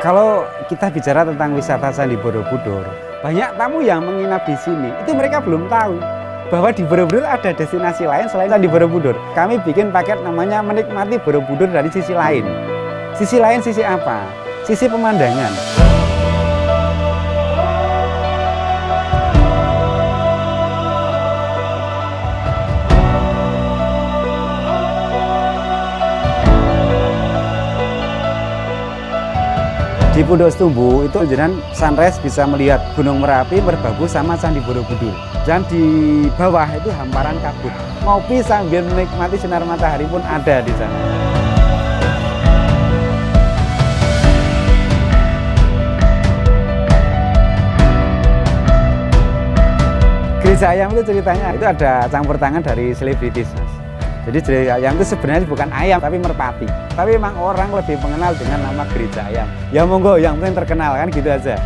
Kalau kita bicara tentang wisata Candi Borobudur, banyak tamu yang menginap di sini, itu mereka belum tahu bahwa di Borobudur ada destinasi lain selain Candi Borobudur. Kami bikin paket namanya menikmati Borobudur dari sisi lain. Sisi lain sisi apa? Sisi pemandangan. Di Pondok Setumbu itu jenengan sunrise bisa melihat Gunung Merapi, Merbabu sama Candi Borobudur. Dan di bawah itu hamparan kabut. Ngopi sambil menikmati sinar matahari pun ada di sana. Gereja Ayam itu ceritanya itu ada campur tangan dari selebritis. Jadi gereja ayam itu sebenarnya bukan ayam tapi merpati. Tapi memang orang lebih mengenal dengan nama gereja ayam. Ya monggo yang penting terkenal kan gitu aja.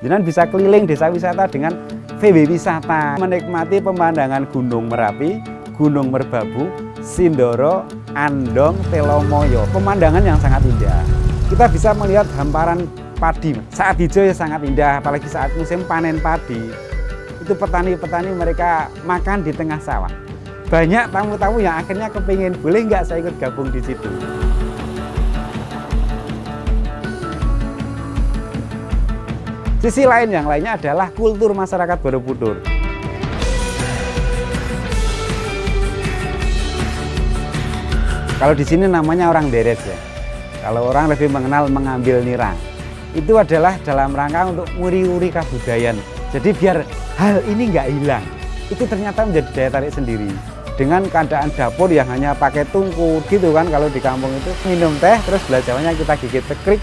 Jangan bisa keliling desa wisata dengan VW Wisata, menikmati pemandangan Gunung Merapi, Gunung Merbabu, Sindoro, Andong, Telomoyo. Pemandangan yang sangat indah. Kita bisa melihat hamparan padi. Saat hijau ya sangat indah, apalagi saat musim panen padi. Itu petani-petani mereka makan di tengah sawah. Banyak tamu-tamu yang akhirnya kepingin, boleh nggak saya ikut gabung di situ? Sisi lain yang lainnya adalah kultur masyarakat Borobudur. Kalau di sini namanya orang deret ya. Kalau orang lebih mengenal mengambil nira. Itu adalah dalam rangka untuk muri-uri kebudayaan. Jadi biar hal ini nggak hilang. Itu ternyata menjadi daya tarik sendiri. Dengan keadaan dapur yang hanya pakai tungku gitu kan kalau di kampung itu minum teh terus belajarnya kita gigit tekrik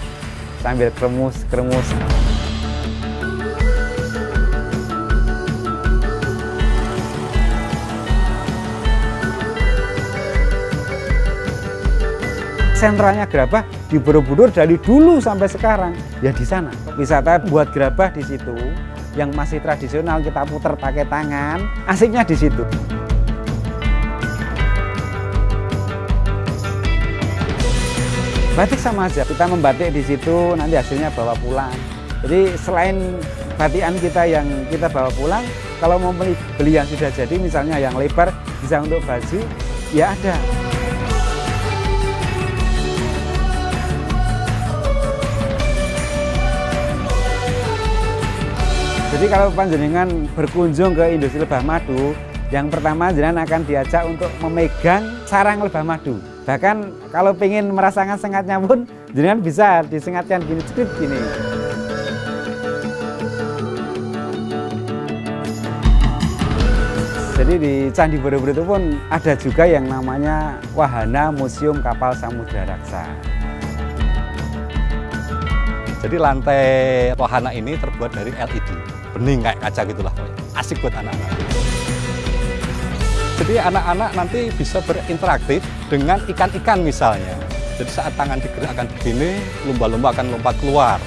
sambil kremus-kremus. Sentralnya gerabah di Borobudur dari dulu sampai sekarang. Ya di sana. Wisata buat gerabah di situ yang masih tradisional kita putar pakai tangan asiknya di situ. Batik sama aja kita membatik di situ nanti hasilnya bawa pulang. Jadi selain batikan kita yang kita bawa pulang kalau mau beli yang sudah jadi misalnya yang lebar bisa untuk baju ya ada Jadi kalau panjenengan berkunjung ke industri lebah madu, yang pertama jenengan akan diajak untuk memegang sarang lebah madu. Bahkan kalau ingin merasakan sengatnya pun jenengan bisa disengatkan gini cerit gini. Jadi di Candi Borobudur itu pun ada juga yang namanya Wahana Museum Kapal Samudra Raksa. Jadi lantai wahana ini terbuat dari LED bening kayak kaca gitulah asik buat anak-anak. Jadi anak-anak nanti bisa berinteraktif dengan ikan-ikan misalnya. Jadi saat tangan digerakkan begini lumba-lumba akan lompat keluar.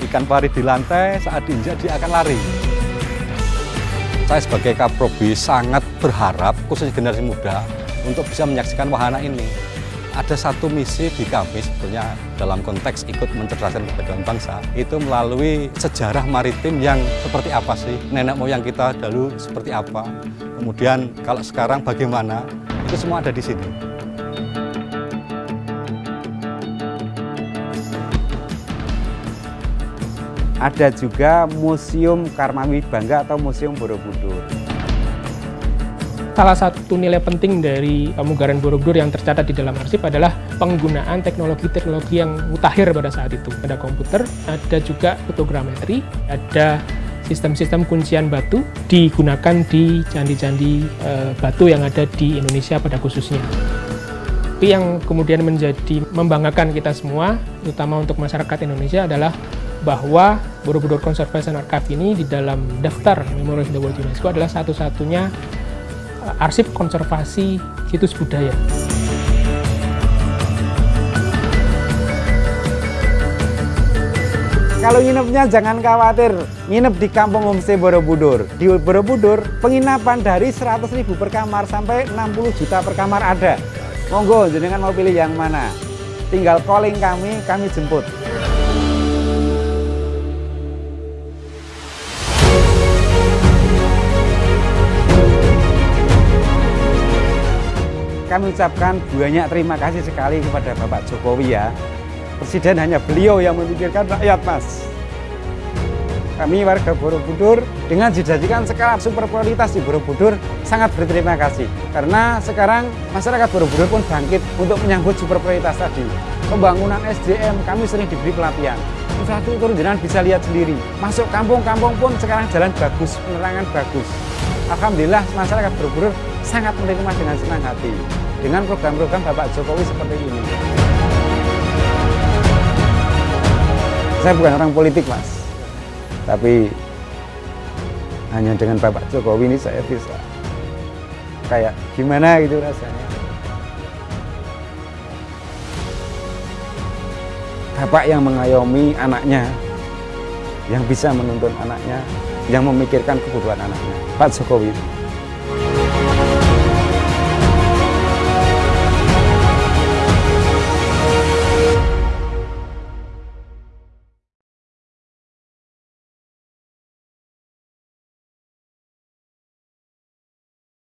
Ikan pari di lantai saat diinjak dia akan lari. Saya sebagai Kaprobi sangat berharap khususnya generasi muda untuk bisa menyaksikan wahana ini ada satu misi di kami sebetulnya dalam konteks ikut mencerdaskan kehidupan bangsa itu melalui sejarah maritim yang seperti apa sih? Nenek moyang kita dulu seperti apa? Kemudian kalau sekarang bagaimana? Itu semua ada di sini ada juga Museum Karmawi Bangga atau Museum Borobudur Salah satu nilai penting dari pemugaran Borobudur yang tercatat di dalam arsip adalah penggunaan teknologi-teknologi yang mutakhir pada saat itu. Ada komputer, ada juga fotogrametri, ada sistem-sistem kuncian batu digunakan di candi-candi e, batu yang ada di Indonesia pada khususnya. Tapi yang kemudian menjadi membanggakan kita semua, terutama untuk masyarakat Indonesia adalah bahwa Borobudur Conservation Archive ini di dalam daftar Memorial of the World UNESCO adalah satu-satunya arsip konservasi situs budaya. Kalau nginepnya jangan khawatir, nginep di Kampung Homestay Borobudur. Di Borobudur, penginapan dari 100.000 per kamar sampai 60 juta per kamar ada. Monggo, jenengan mau pilih yang mana? Tinggal calling kami, kami jemput. Kami ucapkan banyak terima kasih sekali kepada Bapak Jokowi ya. Presiden hanya beliau yang memikirkan rakyat mas. Kami warga Borobudur dengan dijanjikan skala super prioritas di Borobudur sangat berterima kasih. Karena sekarang masyarakat Borobudur pun bangkit untuk menyambut super prioritas tadi. Pembangunan SDM kami sering diberi pelatihan. Infrastruktur jenengan bisa lihat sendiri. Masuk kampung-kampung pun sekarang jalan bagus, penerangan bagus. Alhamdulillah masyarakat Borobudur sangat menerima dengan senang hati dengan program-program Bapak Jokowi seperti ini. Saya bukan orang politik mas, tapi hanya dengan Bapak Jokowi ini saya bisa kayak gimana gitu rasanya. Bapak yang mengayomi anaknya, yang bisa menuntun anaknya, yang memikirkan kebutuhan anaknya. Pak Jokowi